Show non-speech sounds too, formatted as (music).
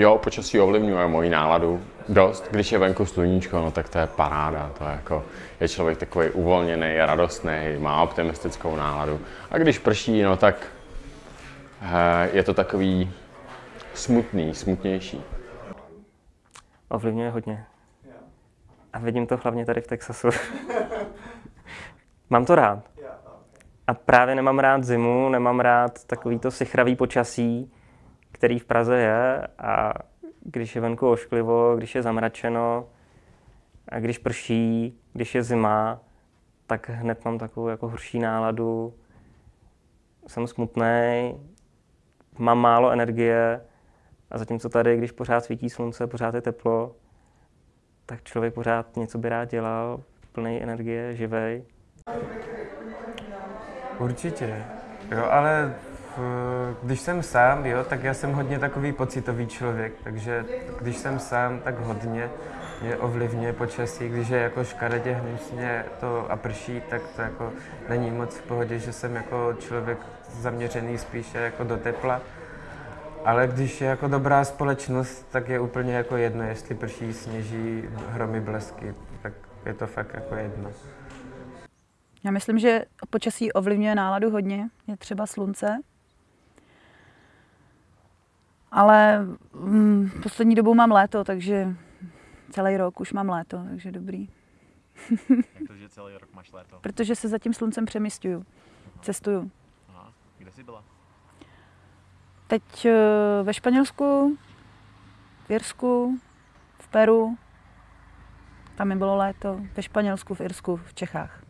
Jo, počasí ovlivňuje moji náladu dost. Když je venku sluníčko, no tak to je paráda. To je jako, je člověk takový uvolněný, radostný, má optimistickou náladu. A když prší, no tak eh, je to takový smutný, smutnější. Ovlivňuje hodně. A vidím to hlavně tady v Texasu. (laughs) Mám to rád. A právě nemám rád zimu, nemám rád takový to sichravý počasí, který v Praze je a když je venku ošklivo, když je zamračeno a když prší, když je zima, tak hned mám takovou jako horší náladu. Jsem smutný, mám málo energie a zatímco tady, když pořád svítí slunce, pořád je teplo, tak člověk pořád něco by rád dělal, plný energie, živej. Určitě. Jo, ale když jsem sám, jo, tak já jsem hodně takový pocitový člověk, takže když jsem sám, tak hodně mě ovlivňuje počasí, když je jako škaredě hnusně to a prší, tak to jako není moc v pohodě, že jsem jako člověk zaměřený spíše jako do tepla. Ale když je jako dobrá společnost, tak je úplně jako jedno, jestli prší, sněží, hromy, blesky, tak je to fakt jako jedno. Já myslím, že počasí ovlivňuje náladu hodně. Je třeba slunce. Ale mm, poslední dobou mám léto, takže celý rok už mám léto, takže dobrý. Jak to, že celý rok máš léto? Protože se za tím sluncem přemysťuju, cestuju. Aha. Kde jsi byla? Teď eh, ve Španělsku, v Irsku, v Peru. Tam mi bylo léto. Ve Španělsku, v Irsku, v Čechách.